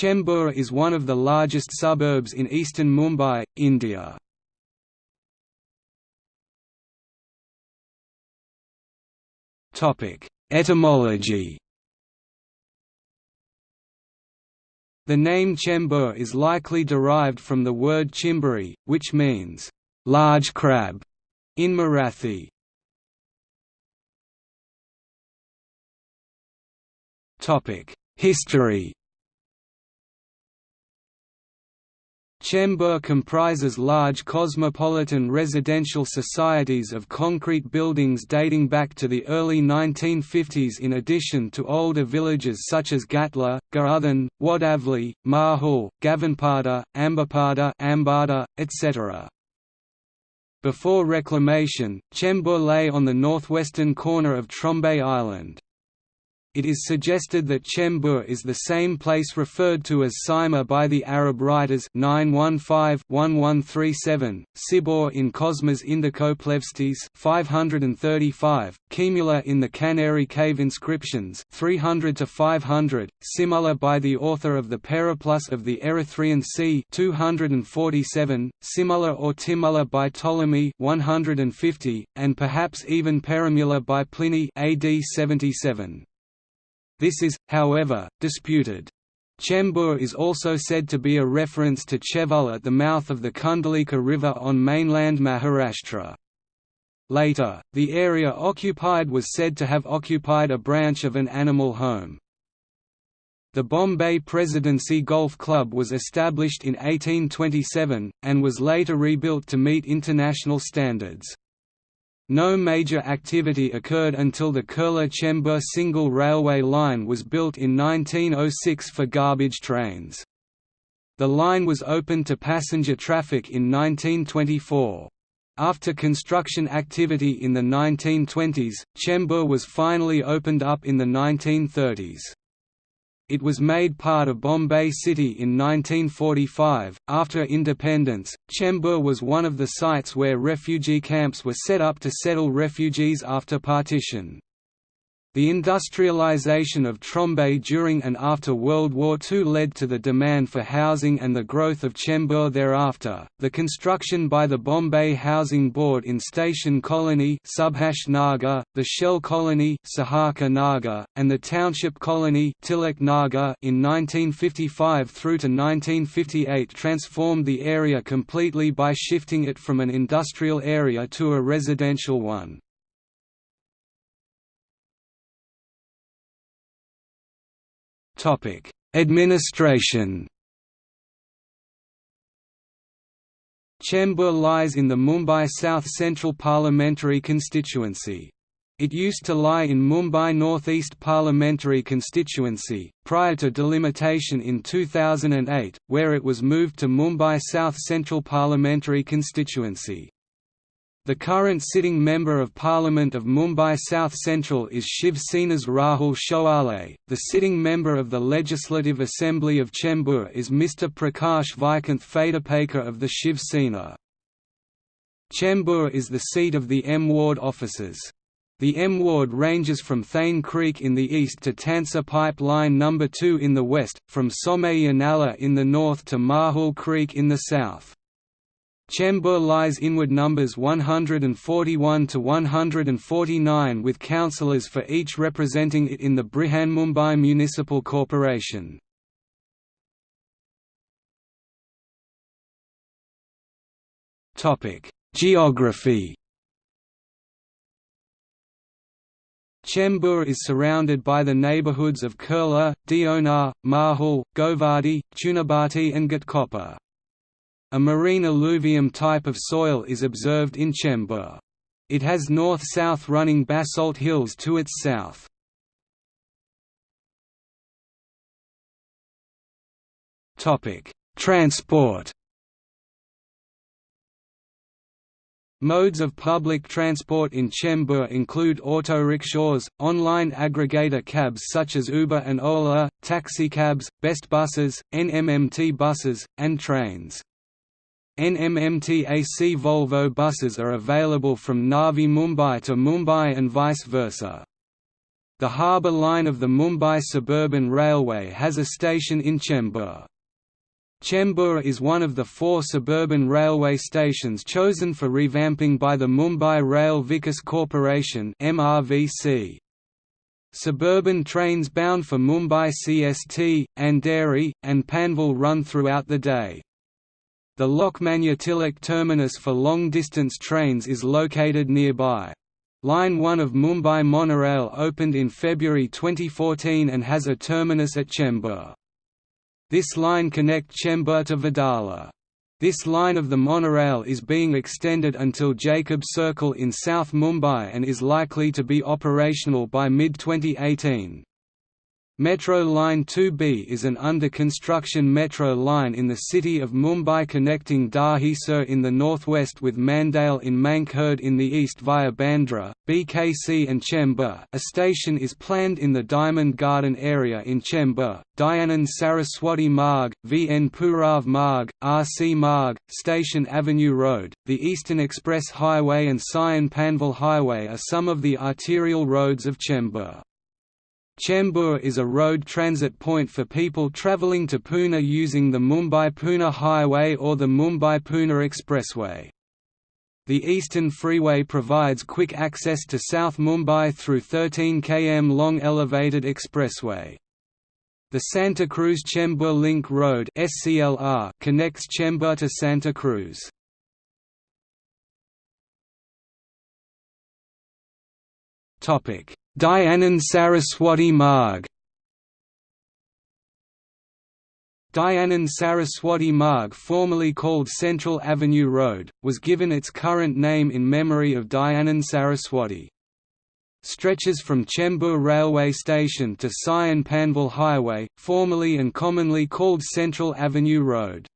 Chembur is one of the largest suburbs in eastern Mumbai, India. Etymology The name Chembur is likely derived from the word chimburi, which means, "...large crab", in Marathi. History Chembur comprises large cosmopolitan residential societies of concrete buildings dating back to the early 1950s in addition to older villages such as Gatla, Garuthan, Wadavli, Mahul, Gavanpada, Ambapada Ambada, etc. Before reclamation, Chembur lay on the northwestern corner of Trombay Island. It is suggested that Chembur is the same place referred to as Sima by the Arab writers 915-1137, Sibor in Cosmas Indicopleustes 535, Kimula in the Kanheri Cave inscriptions 300 to 500, Simula by the author of the Periplus of the Erythraean Sea 247, Simula or Timula by Ptolemy 150, and perhaps even Perimula by Pliny AD 77. This is, however, disputed. Chembur is also said to be a reference to Chaul at the mouth of the Kundalika River on mainland Maharashtra. Later, the area occupied was said to have occupied a branch of an animal home. The Bombay Presidency Golf Club was established in 1827, and was later rebuilt to meet international standards. No major activity occurred until the Kurla-Chembur single railway line was built in 1906 for garbage trains. The line was opened to passenger traffic in 1924. After construction activity in the 1920s, Chembur was finally opened up in the 1930s. It was made part of Bombay City in 1945. After independence, Chembur was one of the sites where refugee camps were set up to settle refugees after partition. The industrialization of Trombay during and after World War II led to the demand for housing and the growth of Chembur thereafter. The construction by the Bombay Housing Board in Station Colony Subhash Nagar, the Shell Colony Sahakar Nagar, and the Township Colony Tilak Nagar in 1955 through to 1958 transformed the area completely by shifting it from an industrial area to a residential one. Administration. Chembur lies in the Mumbai South Central Parliamentary constituency. It used to lie in Mumbai North East Parliamentary constituency, prior to delimitation in 2008, where it was moved to Mumbai South Central Parliamentary constituency. The current sitting Member of Parliament of Mumbai South Central is Shiv Sena's Rahul Shewale. The sitting Member of the Legislative Assembly of Chembur is Mr. Prakash Vaikunth Phaterpekar of the Shiv Sena. Chembur is the seat of the M Ward offices. The M Ward ranges from Thane Creek in the east to Tansa Pipe Line No. 2 in the west, from Somaiya Nala in the north to Mahul Creek in the south. Chembur lies inward numbers 141 to 149 with councillors for each representing it in the Brihanmumbai Municipal Corporation. Geography Chembur is surrounded by the neighbourhoods of Kurla, Deonar, Mahul, Govandi, Chunabhatti and Ghatkopar. A marine alluvium type of soil is observed in Chembur. It has north-south running basalt hills to its south. Transport Modes of public transport in Chembur include auto-rickshaws, online aggregator cabs such as Uber and Ola, taxicabs, best buses, NMMT buses, and trains. NMMT AC Volvo buses are available from Navi Mumbai to Mumbai and vice versa. The harbour line of the Mumbai Suburban Railway has a station in Chembur. Chembur is one of the four suburban railway stations chosen for revamping by the Mumbai Rail Vikas Corporation MRVC. Suburban trains bound for Mumbai CST, Andheri, and Panvel run throughout the day. The Lokmanya Tilak terminus for long-distance trains is located nearby. Line 1 of Mumbai Monorail opened in February 2014 and has a terminus at Chembur. This line connect Chembur to Wadala. This line of the monorail is being extended until Jacob Circle in South Mumbai and is likely to be operational by mid-2018. Metro Line 2B is an under-construction metro line in the city of Mumbai connecting Dahisar in the northwest with Mandale in Mankhurd in the east via Bandra, BKC and Chembur. A station is planned in the Diamond Garden area in Chembur, Dayanand Saraswati Marg, VN Purav Marg, RC Marg, Station Avenue Road, the Eastern Express Highway and Sion Panvel Highway are some of the arterial roads of Chembur. Chembur is a road transit point for people travelling to Pune using the Mumbai-Pune Highway or the Mumbai-Pune Expressway. The Eastern Freeway provides quick access to South Mumbai through 13 km long elevated expressway. The Santa Cruz Chembur Link Road connects Chembur to Santa Cruz. Topic: Dayanand Saraswati Marg Dayanand Saraswati Marg formerly called Central Avenue Road, was given its current name in memory of Dayanand Saraswati. Stretches from Chembur railway station to Sion Panvel Highway, formerly and commonly called Central Avenue Road.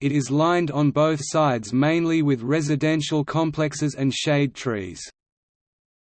It is lined on both sides mainly with residential complexes and shade trees.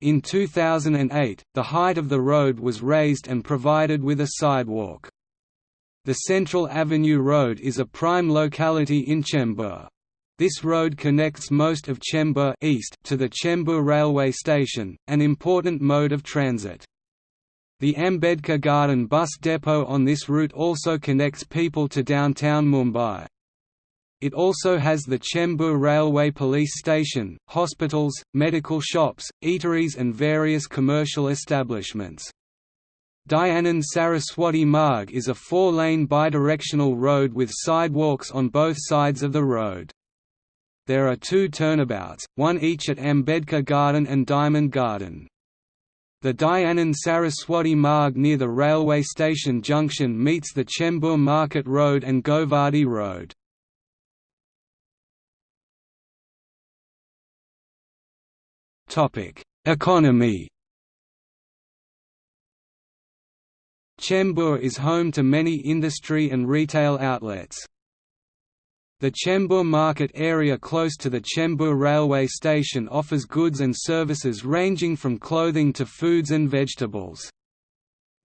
In 2008, the height of the road was raised and provided with a sidewalk. The Central Avenue Road is a prime locality in Chembur. This road connects most of Chembur east to the Chembur railway station, an important mode of transit. The Ambedkar Garden bus depot on this route also connects people to downtown Mumbai. It also has the Chembur Railway Police Station, hospitals, medical shops, eateries and various commercial establishments. Dayanand Saraswati Marg is a four-lane bidirectional road with sidewalks on both sides of the road. There are two turnabouts, one each at Ambedkar Garden and Diamond Garden. The Dayanand Saraswati Marg near the railway station junction meets the Chembur Market Road and Govandi Road. Economy Chembur is home to many industry and retail outlets. The Chembur market area close to the Chembur railway station offers goods and services ranging from clothing to foods and vegetables.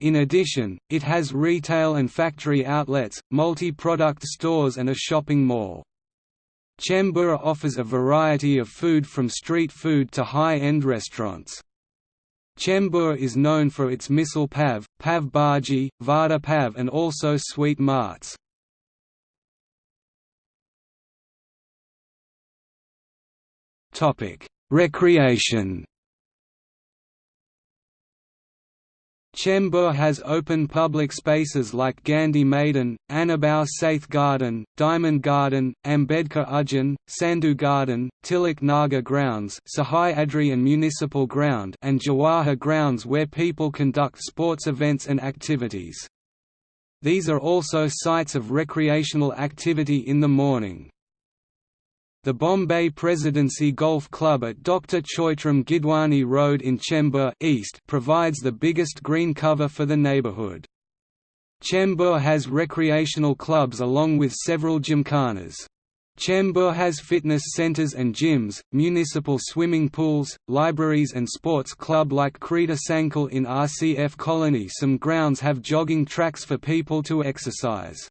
In addition, it has retail and factory outlets, multi-product stores and a shopping mall. Chembur offers a variety of food from street food to high-end restaurants. Chembur is known for its misal pav, pav bhaji, vada pav and also sweet marts. Recreation Chembur has open public spaces like Gandhi Maidan, Annabhau Sathe Garden, Diamond Garden, Ambedkar Udyan, Sandhu Garden, Tilak Nagar Grounds Sahyadri and Municipal Ground and Jawahar Grounds where people conduct sports events and activities. These are also sites of recreational activity in the morning. The Bombay Presidency Golf Club at Dr. Choitram Gidwani Road in Chembur East provides the biggest green cover for the neighbourhood. Chembur has recreational clubs along with several gymkhanas. Chembur has fitness centres and gyms, municipal swimming pools, libraries and sports club like Krida Sankul in RCF Colony Some grounds have jogging tracks for people to exercise.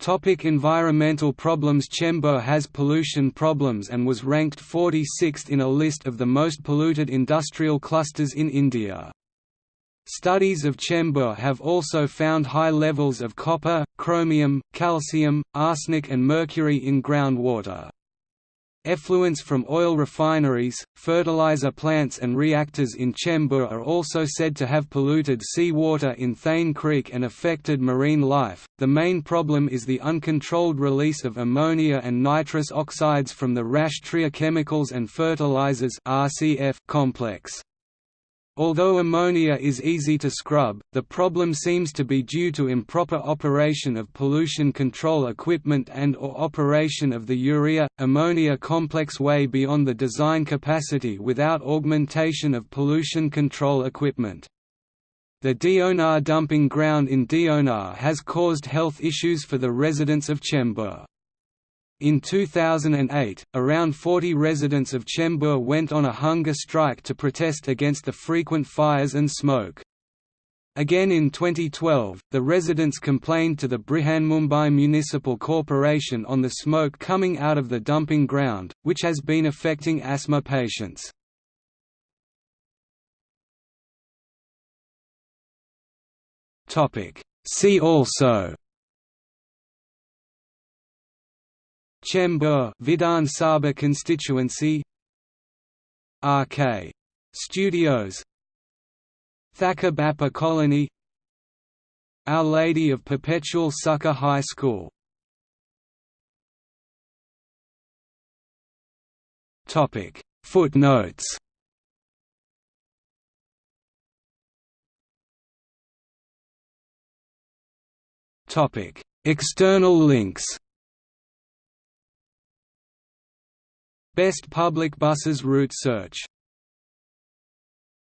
Topic environmental problems Chembur has pollution problems and was ranked 46th in a list of the most polluted industrial clusters in India. Studies of Chembur have also found high levels of copper, chromium, calcium, arsenic and mercury in groundwater. Effluents from oil refineries, fertilizer plants and reactors in Chembur are also said to have polluted seawater in Thane Creek and affected marine life. The main problem is the uncontrolled release of ammonia and nitrous oxides from the Rashtriya Chemicals and Fertilizers (RCF) complex. Although ammonia is easy to scrub, the problem seems to be due to improper operation of pollution control equipment and or operation of the urea-ammonia complex way beyond the design capacity without augmentation of pollution control equipment. The Deonar dumping ground in Deonar has caused health issues for the residents of Chembur. In 2008, around 40 residents of Chembur went on a hunger strike to protest against the frequent fires and smoke. Again in 2012, the residents complained to the Brihanmumbai Municipal Corporation on the smoke coming out of the dumping ground, which has been affecting asthma patients. See also Chembur Vidhan Sabha constituency. RK Studios. Thakkar Bappa Colony. Our Lady of Perpetual Succor High School. Topic. Footnotes. Topic. External links Best public buses route search